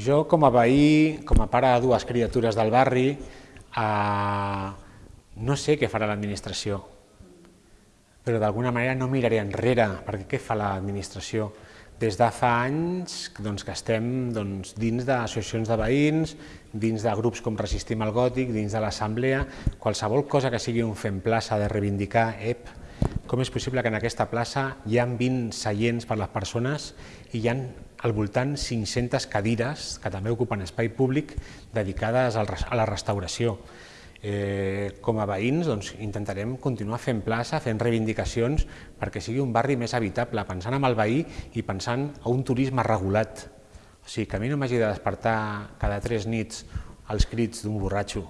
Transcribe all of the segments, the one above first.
Jo, com a veí, com a pare de dues criatures del barri, eh, no sé què farà l'administració, però d'alguna manera no miraré enrere, perquè què fa l'administració? Des de fa anys doncs, que estem doncs, dins d'associacions de veïns, dins de grups com Resistim al Gòtic, dins de l'assemblea, qualsevol cosa que sigui un fent plaça de reivindicar, ep, com és possible que en aquesta plaça hi ha 20 seients per les persones i hi ha al voltant 500 cadires que també ocupen espai públic dedicades a la restauració. Eh, com a veïns doncs, intentarem continuar fent plaça, fent reivindicacions perquè sigui un barri més habitable, pensant en el veí i pensant a un turisme regulat. O sigui, que a mi no m'hagi de despertar cada tres nits els crits d'un borratxo,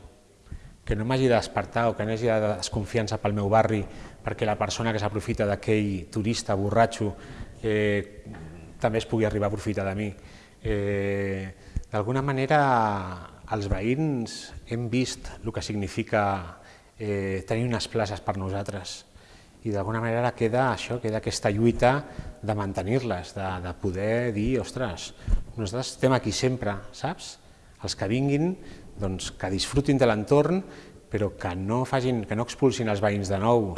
que no m'hagi de despertar o que no hagi de desconfiança pel meu barri perquè la persona que s'aprofita d'aquell turista borratxo eh, també es pugui arribar a aprofitar de mi. Eh, D'alguna manera, els veïns hem vist el que significa eh, tenir unes places per nosaltres i d'alguna manera queda això, queda aquesta lluita de mantenir-les, de, de poder dir, ostres, nosaltres estem aquí sempre, saps? Els que vinguin, doncs, que disfrutin de l'entorn, però que no, facin, que no expulsin els veïns de nou.